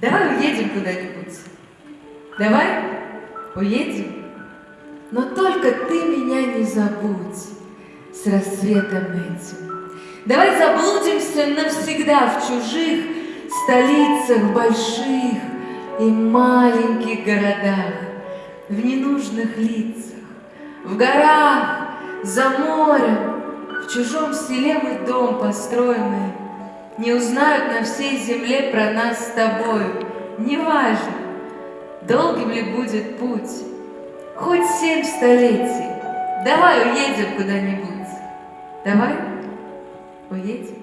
Давай уедем куда-нибудь. Давай уедем. Но только ты меня не забудь с рассветом этим. Давай заблудимся навсегда в чужих столицах больших и маленьких городах, в ненужных лицах, в горах, за морем, в чужом селе мы дом построенный, не узнают на всей земле про нас с тобою. Неважно, долгим ли будет путь, хоть семь столетий. Давай уедем куда-нибудь. Давай уедем.